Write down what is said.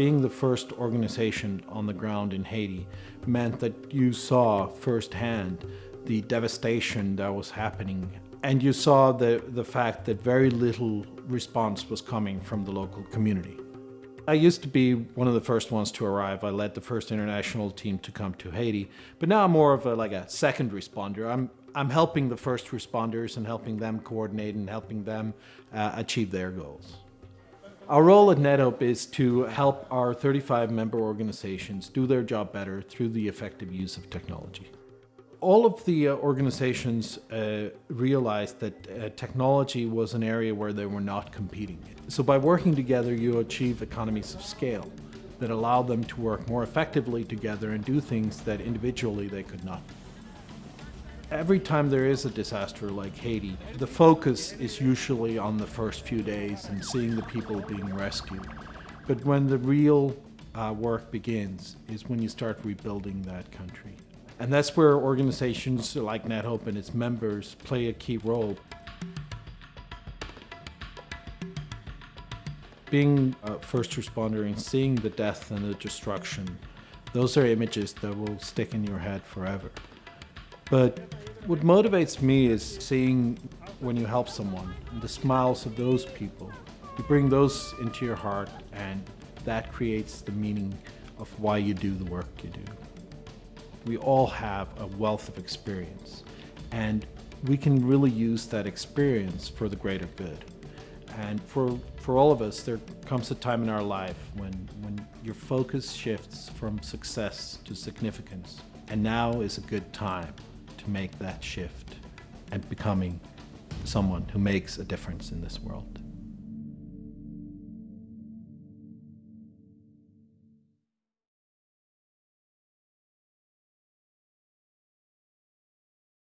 Being the first organization on the ground in Haiti meant that you saw firsthand the devastation that was happening and you saw the, the fact that very little response was coming from the local community. I used to be one of the first ones to arrive. I led the first international team to come to Haiti, but now I'm more of a, like a second responder. I'm, I'm helping the first responders and helping them coordinate and helping them uh, achieve their goals. Our role at NetHope is to help our 35 member organizations do their job better through the effective use of technology all of the uh, organizations uh, realized that uh, technology was an area where they were not competing. So by working together, you achieve economies of scale that allow them to work more effectively together and do things that individually they could not. Every time there is a disaster like Haiti, the focus is usually on the first few days and seeing the people being rescued. But when the real uh, work begins is when you start rebuilding that country. And that's where organizations like NetHope and its members play a key role. Being a first responder and seeing the death and the destruction, those are images that will stick in your head forever. But what motivates me is seeing when you help someone, the smiles of those people. You bring those into your heart and that creates the meaning of why you do the work you do we all have a wealth of experience and we can really use that experience for the greater good. And for, for all of us, there comes a time in our life when, when your focus shifts from success to significance. And now is a good time to make that shift and becoming someone who makes a difference in this world.